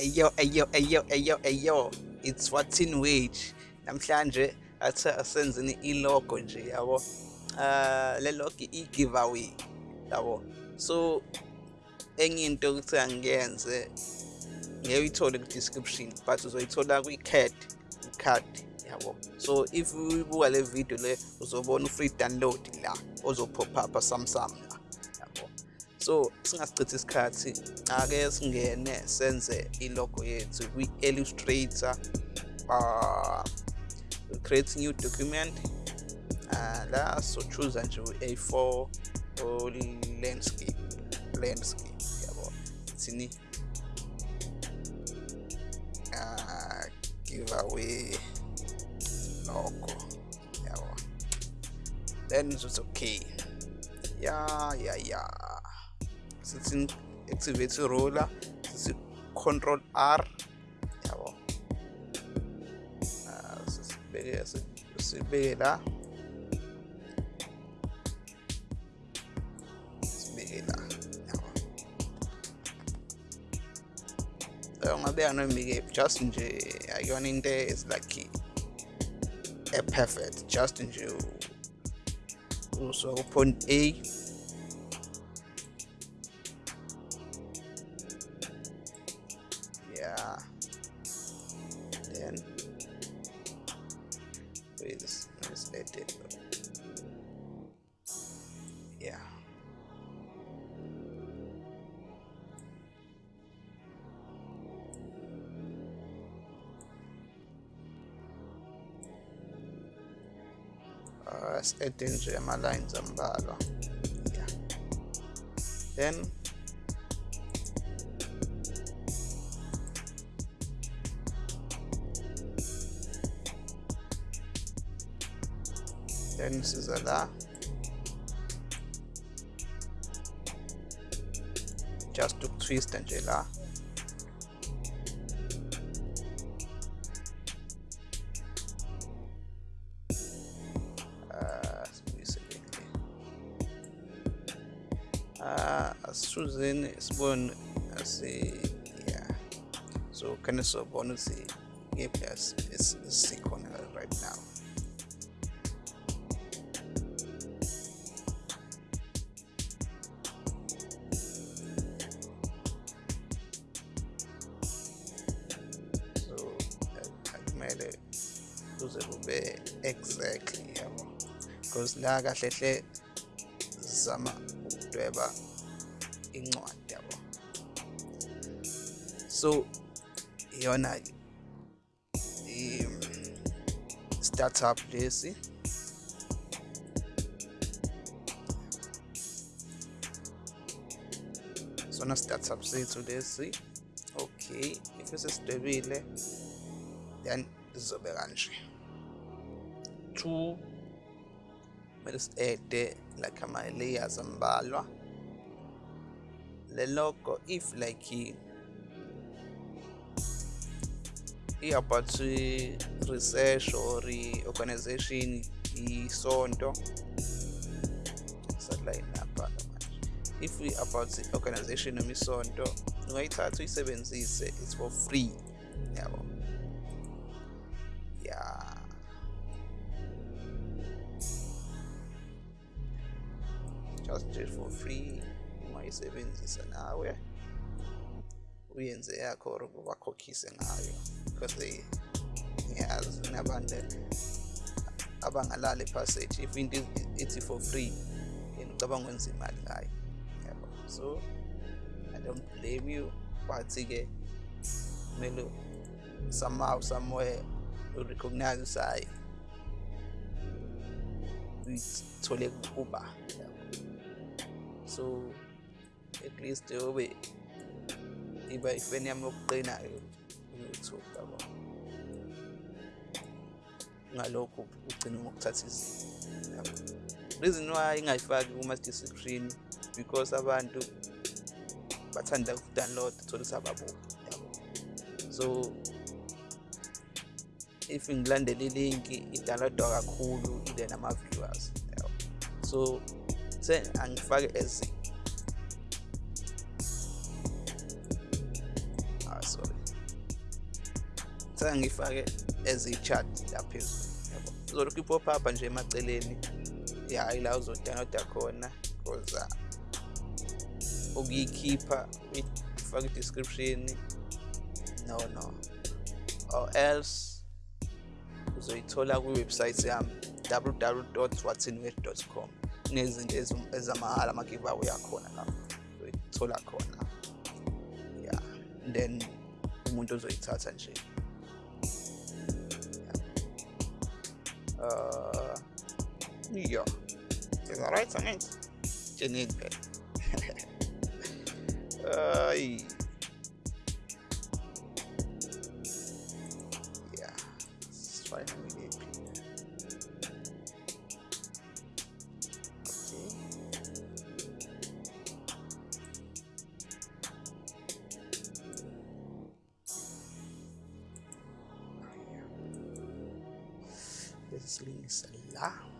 Ayo ayo ayo ayo ayo it's Watin Wage. Namhlanje athi asenzeni ilogo nje yabo? Uh le logo i-giveaway yabo? So enye into ukuthi angiyenze ngeke uyithole ku-description but uzoyithola kwi-card i-card yabo? So if uyibuka le video le uzobona u-free download la ozophop up samsam la yabo so singasichithi isikhathi ake singene senze ilogo yethu kwi-illustrator uh, create new document. Uh, la so choose nje u-a4 or landscape landscape yabo thini? Uh, giveaway logo yabo. Then it's okay. Yeah yeah yeah sithi activate ruler sithi control r. Yabo. Uh, sibeke sibeke la sibeke la yabo. So ngabeka nomike just nje akuyona is like a perfect just nje usuka ku point A wait this let's let it. Go yeah uh, set nje ama-lines yeah. Then then siza la just ukutwista nje la Ah, sibuyisele le ah asizuzeni sibone asi yeah. So khane sobona ukuthi ngephi esikhona right now la kahle hle zama ukudweba incwadi yabo. So iyona i startup lesi sona startup sethu lesi okay if sesidwebile then sizobe kanje. Two kumele si-ede like ama-layers ambalwa le logo if like i-about research or i-organization isonto satellite lapha manje if we about i-organization noma isonto ungayithatha uyisebenzise it's for free yabo yeah free ungayisebenzisa nawe uyenze yakho or bakhokhise ngayo because they ngiyazi nabantu abangalali passage if into ithi for free then ucabanga ukwenza imali ngayo yabo. So i don't blame you but-ke kumele somehow somewhere urecognize ukuthi hayi uyithole kuba yabo. So at least yobe iba ifeni yami yokuqinayo ku-youtube yabo ngalokho ugcine ngokuthatha izinto. Yabo reason why ingayifaki kuma-description because abantu bathanda ukudownload thole sababuka yabo. So if ngilandela ilinki idownloadwa kakhulu ile nama-viewers yabo. So se angifake as ah sorry. Ngithanga ngifake as i-chat la phezulu yabo. Uzolokhu i-pop up nje emaceleni. Ya ila uzodownloada khona because ukuyikhipha uyifake i-description no no. Or else uzoyithola kwiwebsite yami www.whatsinwith.com nezinto ezamahhala ama-give away akhona la uyithola khona. Ya then umuntu ozoyithatha nje. Uh, yeah. It's alright I mean it's unique but uh, desliza lá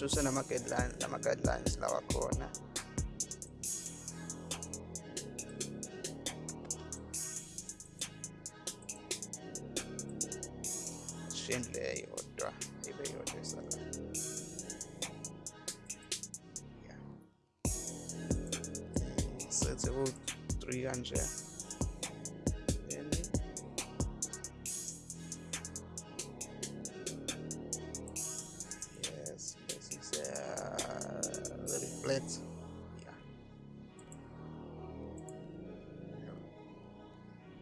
susa na makadlan na makadlan sa lawak ko na siyempre ay odra iba yung odra sa yeah. so it's about 300 flat. Yeah.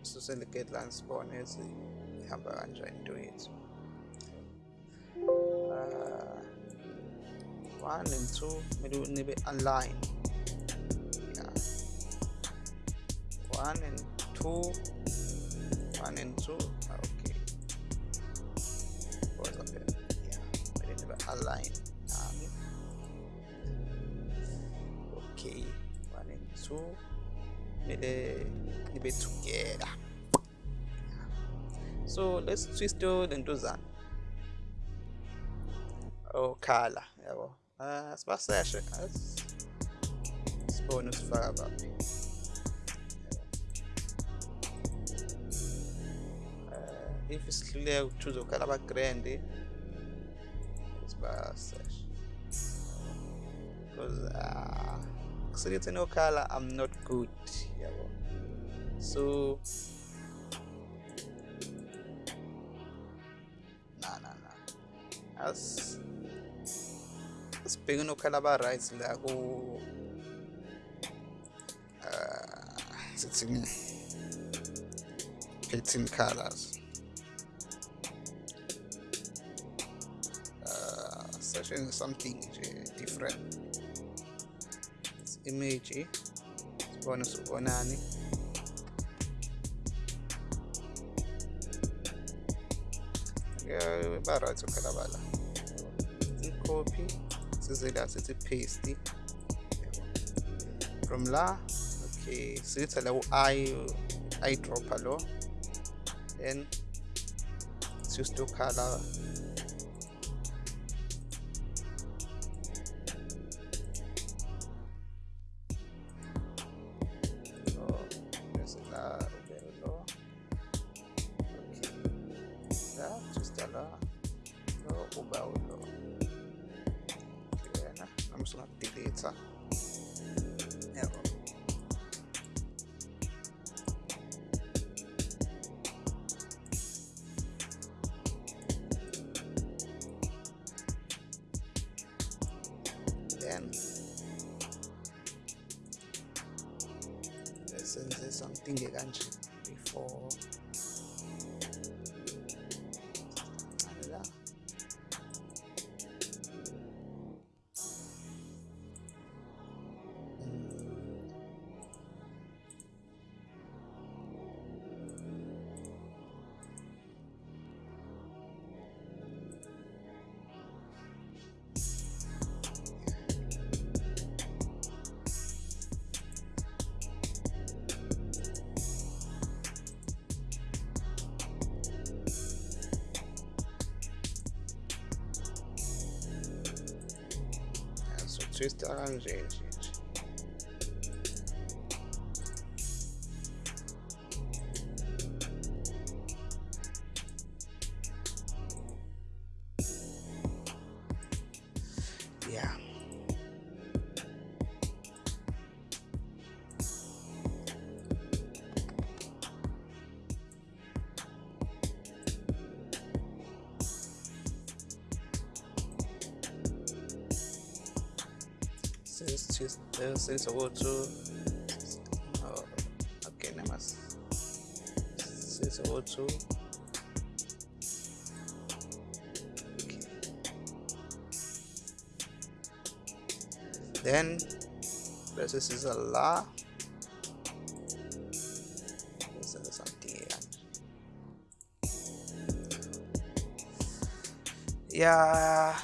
So silicate land spawn is ihamba kanjani into yethu. Uh, one and two, we kumele nibe online. Yeah. One and two, one and two. Okay. What's up here? Yeah. Kumele nibe online nami. Okay. One and two. Kumele nibe together. So let's twist the ntuzana. okhala yabo ah sibaseshe as- sibone usifaka kaphi Eh, if isihluleka ukuthuza ukhala aba-grand sibaseshe because uh, kuselithi nokhala i'm not good. So na na na as sibheke nokhala aba-right la ku uh, sithini 18 colors. Uh, searching something nje different image eh? sibone sibonani. Ba-right okhala bala i-copy size la sithi paste. From la okay sithatha la u-i eyedropper lo. Then siyuse to color something kanje before Instagram, gente. Just uh, since I oh, okay now mas since I go okay. then this is a la this is yeah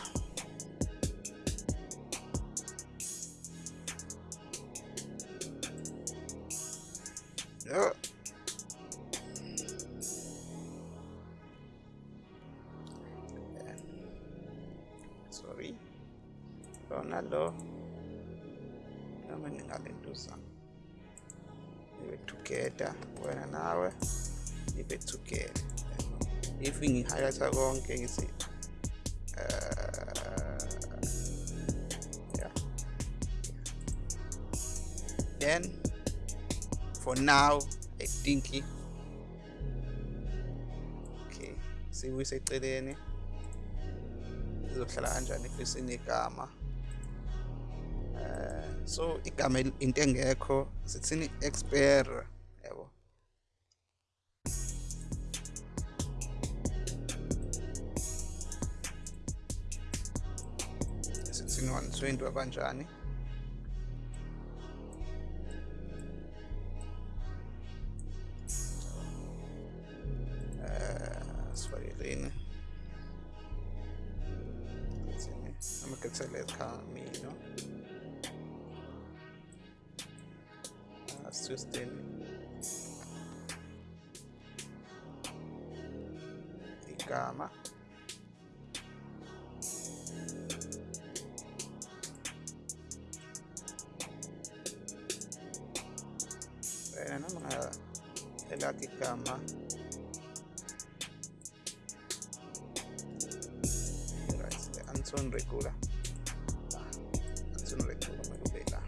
sorry. Lona lo noma ningalentuza ibe together wena nawe ibe together. If ngi-highlighta konke ngithi eh, yeah. then for now i think okay siwiseceleni izohlala kanjani if sinegama eh so igama el- into engekho sithini? Expire yabo sithini? 120 wabanjani pixelet camino hacia usted. Y cama. Ayan ang mga lalaki kama Ayan sila, secondo me è bella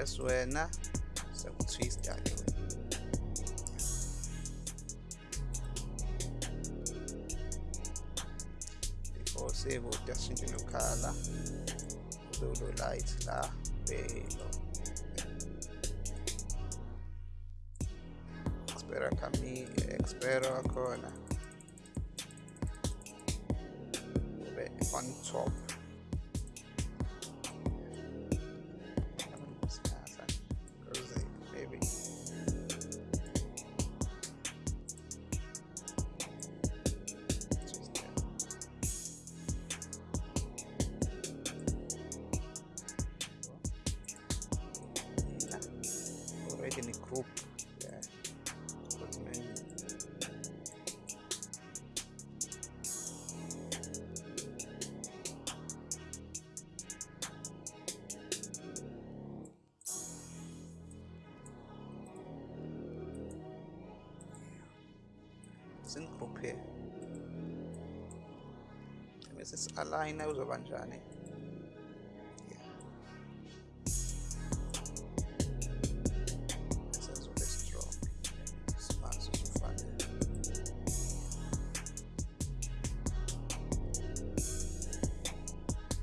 e suena se un sistema forse vuol piacere giocare solo light là bello. Spero che mi eh, spero ancora. vai Sin group here. Bese si-align uzoba njani? Yeah. Bese azobe strong. Simanzi usufane.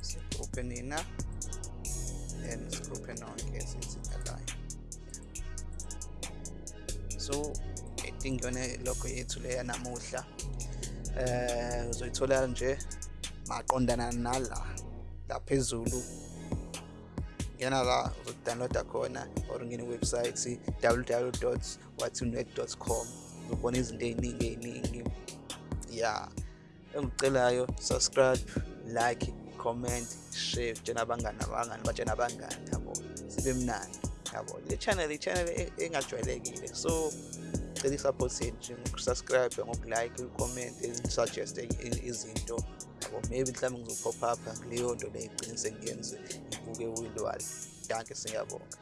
Sigroupe nina. Then nonke esizidlalayo so i think yona lokho yethu leya namuhla eh uzoyithola nje maqondana nala la phezulu. Ngena la uzodownloada khona or ngene website www.watsinwet.com uzobona izinto ey'ningi ey'ningi. Ya engikucelayo subscribe like comment share tshena abangani abangani batshena abangani yabo sibe mnandi yabo. Le channel i-channel e- engajwayelekile. So yenu nje ngokusubscribe ngokulike ucomment suggest izinto. Yabo maybe mhlawumbe ngizopop up kuleyo nto leyo igcine sengiyenze ibuke uyilwali danke siyabonga